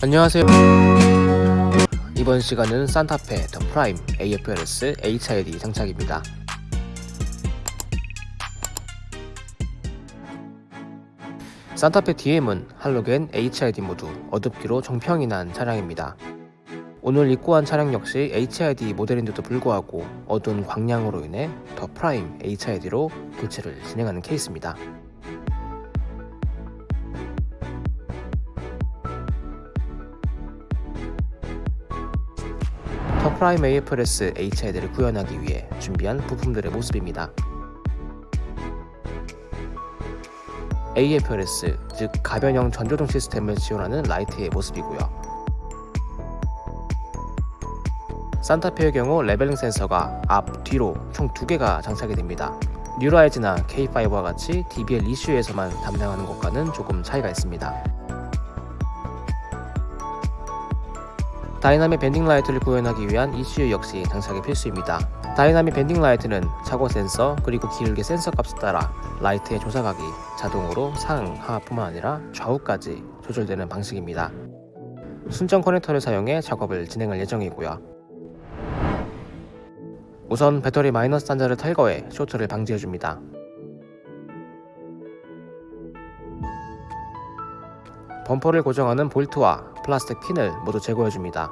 안녕하세요. 이번 시간은 산타페 더 프라임 AFLS HID 장착입니다 산타페 DM은 할로겐 HID 모두 어둡기로 정평이 난 차량입니다 오늘 입고한 차량 역시 HID 모델인데도 불구하고 어두운 광량으로 인해 더 프라임 HID로 교체를 진행하는 케이스입니다 더 프라임 AFS HID를 구현하기 위해 준비한 부품들의 모습입니다. AFS, 즉 가변형 전조등 시스템을 지원하는 라이트의 모습이고요. 산타페의 경우 leveling 센서가 앞, 뒤로 총 두 개가 장착이 됩니다. 뉴라이즈나 K5와 같이 DBL ECU에서만 담당하는 것과는 조금 차이가 있습니다. dynamic bending light를 구현하기 위한 ECU 역시 장착이 필수입니다. dynamic bending light는 차고 센서 그리고 기울기 센서 값에 따라 라이트의 조사각이 자동으로 상, 하뿐만 아니라 좌우까지 조절되는 방식입니다. 순정 커넥터를 사용해 작업을 진행할 예정이고요. 우선 배터리 마이너스 단자를 탈거해 쇼트를 방지해줍니다. 범퍼를 고정하는 볼트와 플라스틱 핀을 모두 제거해줍니다.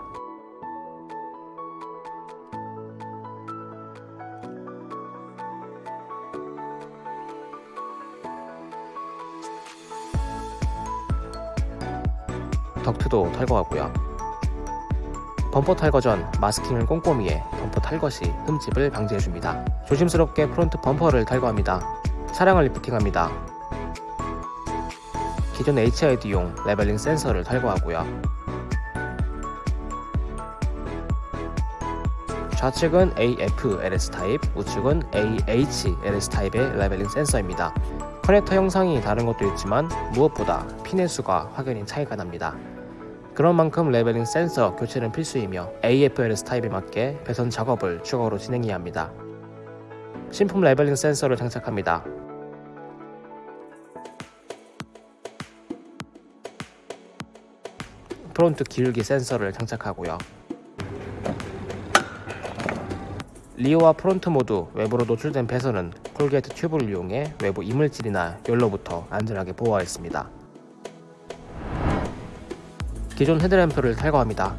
덕트도 탈거하고요. 범퍼 탈거 전 마스킹을 꼼꼼히 해 범퍼 탈거 시 흠집을 방지해줍니다. 조심스럽게 프론트 범퍼를 탈거합니다. 차량을 리프팅합니다. 기존 HID용 leveling 센서를 탈거하고요. 좌측은 AFLS 타입, 우측은 AH LS 타입의 leveling 센서입니다. 커넥터 형상이 다른 것도 있지만 무엇보다 핀의 수가 확연히 차이가 납니다. 그런 만큼 leveling 센서 교체는 필수이며 AFLS 타입에 맞게 배선 작업을 추가로 진행해야 합니다. 신품 leveling 센서를 장착합니다. 프론트 기울기 센서를 장착하고요. rear와 프론트 모두 외부로 노출된 배선은 corrugate 튜브를 이용해 외부 이물질이나 열로부터 안전하게 보호하였습니다. 기존 헤드램프를 탈거합니다.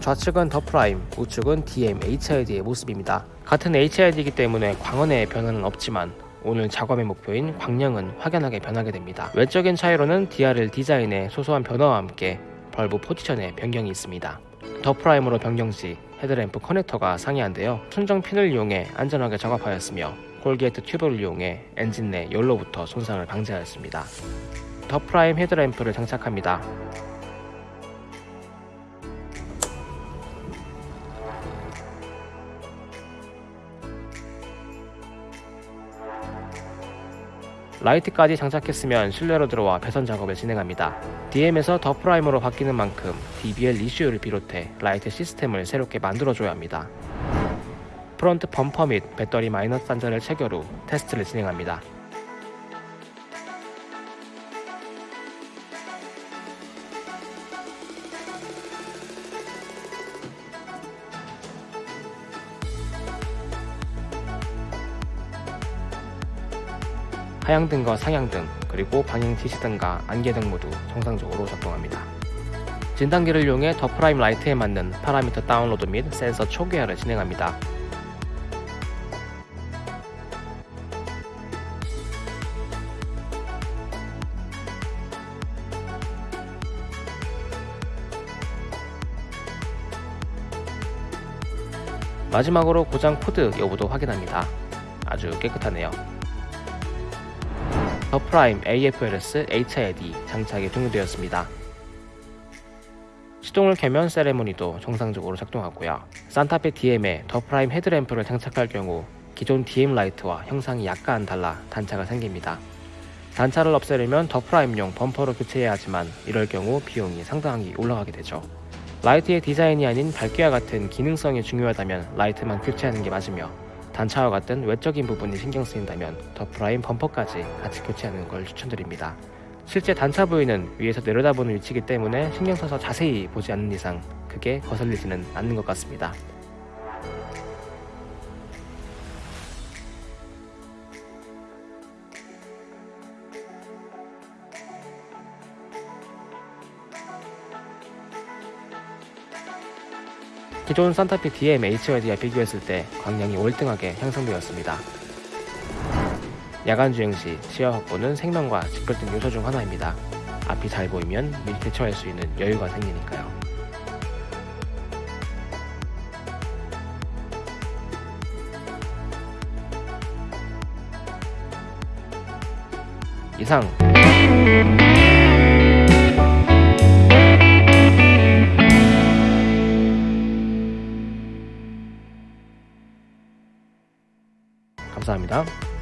좌측은 더 프라임, 우측은 DM HID의 모습입니다. 같은 HID이기 때문에 광원의 변화는 없지만 오늘 작업의 목표인 광량은 확연하게 변하게 됩니다. 외적인 차이로는 DRL 디자인의 소소한 변화와 함께 bulb 포지션의 변경이 있습니다. 더 프라임으로 변경 시 헤드램프 커넥터가 상이한데요. 순정 핀을 이용해 안전하게 작업하였으며 corrugate 튜브를 이용해 엔진 내 열로부터 손상을 방지하였습니다. 더 프라임 헤드램프를 장착합니다. 라이트까지 장착했으면 실내로 들어와 배선 작업을 진행합니다. DM에서 더 프라임으로 바뀌는 만큼 DBL ECU를 비롯해 라이트 시스템을 새롭게 만들어줘야 합니다. 프론트 범퍼 및 배터리 마이너스 단자를 체결 후 테스트를 진행합니다. 하향등과 상향등, 그리고 방향 지시등과 안개 등 모두 정상적으로 작동합니다. 진단기를 이용해 더 프라임 라이트에 맞는 파라미터 다운로드 및 센서 초기화를 진행합니다. 마지막으로 고장 코드 여부도 확인합니다. 아주 깨끗하네요. 더 프라임 AFLS HID 장착이 종료되었습니다. 시동을 켜면 세레모니도 정상적으로 작동하고요. 산타페 DM에 더 프라임 헤드램프를 장착할 경우 기존 DM 라이트와 형상이 약간 달라 단차가 생깁니다. 단차를 없애려면 더 프라임용 범퍼로 교체해야 하지만 이럴 경우 비용이 상당히 올라가게 되죠. 라이트의 디자인이 아닌 밝기와 같은 기능성이 중요하다면 라이트만 교체하는 게 맞으며 단차와 같은 외적인 부분이 신경 쓰인다면 더 프라임 범퍼까지 같이 교체하는 걸 추천드립니다. 실제 단차 부위는 위에서 내려다보는 위치이기 때문에 신경 써서 자세히 보지 않는 이상 크게 거슬리지는 않는 것 같습니다. 기존 산타페 DM HYD와 비교했을 때 광량이 월등하게 향상되었습니다. 야간 주행 시 시야 확보는 생명과 직결된 요소 중 하나입니다. 앞이 잘 보이면 미리 대처할 수 있는 여유가 생기니까요. 이상 감사합니다.